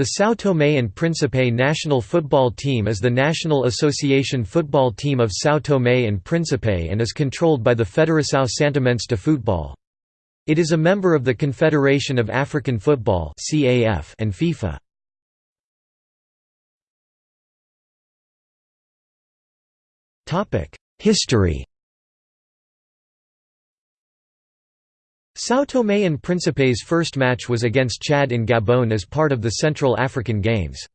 The São Tomé and Príncipe national football team is the national association football team of São Tomé and Príncipe and is controlled by the Federação Santomense de Futebol. It is a member of the Confederation of African Football and FIFA. History São Tomé and Príncipe's first match was against Chad in Gabon as part of the Central African Games.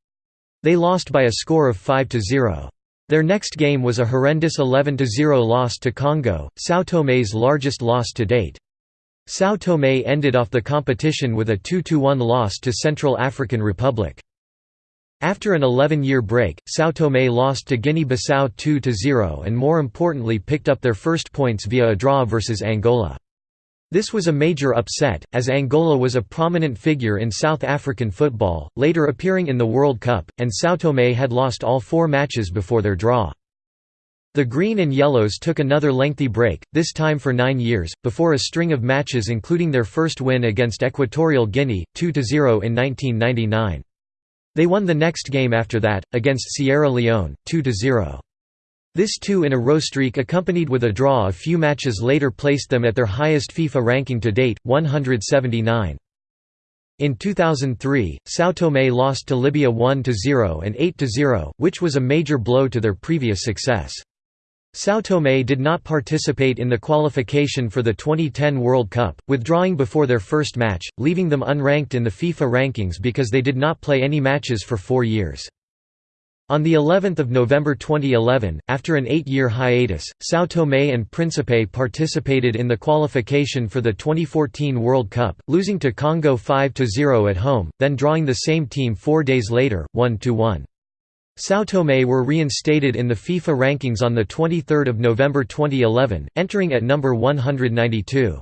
They lost by a score of 5–0. Their next game was a horrendous 11–0 loss to Congo, São Tomé's largest loss to date. São Tomé ended off the competition with a 2–1 loss to Central African Republic. After an 11-year break, São Tomé lost to Guinea-Bissau 2–0 and more importantly picked up their first points via a draw versus Angola. This was a major upset, as Angola was a prominent figure in South African football, later appearing in the World Cup, and São Tomé had lost all four matches before their draw. The Green and Yellows took another lengthy break, this time for nine years, before a string of matches including their first win against Equatorial Guinea, 2–0 in 1999. They won the next game after that, against Sierra Leone, 2–0. This two-in-a-row streak accompanied with a draw a few matches later placed them at their highest FIFA ranking to date, 179. In 2003, São Tomé lost to Libya 1–0 and 8–0, which was a major blow to their previous success. São Tomé did not participate in the qualification for the 2010 World Cup, withdrawing before their first match, leaving them unranked in the FIFA rankings because they did not play any matches for four years. On the 11th of November 2011, after an eight-year hiatus, São Tomé and Príncipe participated in the qualification for the 2014 World Cup, losing to Congo 5–0 at home, then drawing the same team four days later, 1–1. São Tomé were reinstated in the FIFA rankings on 23 November 2011, entering at number 192.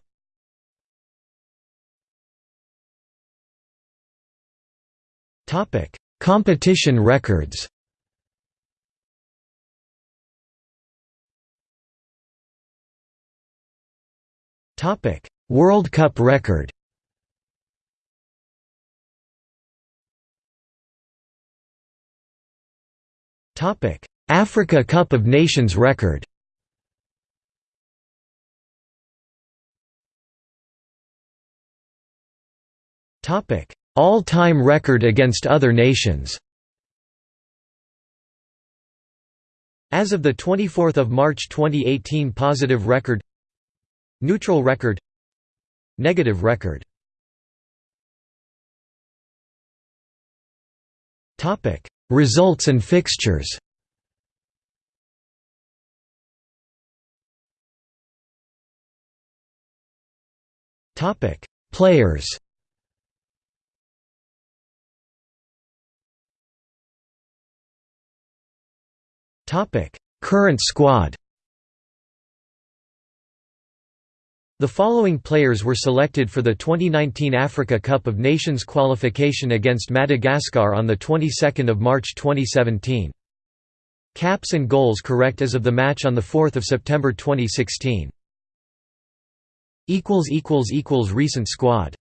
Competition records World Cup record. Africa Cup of Nations record. All-time record against other nations. As of 24 March 2018 positive record Neutral record. Negative record. Results and fixtures. Topic. Players. Topic. Current squad The following players were selected for the 2019 Africa Cup of Nations qualification against Madagascar on the 22nd of March 2017. Caps and goals correct as of the match on the 4th of September 2016. equals equals equals recent squad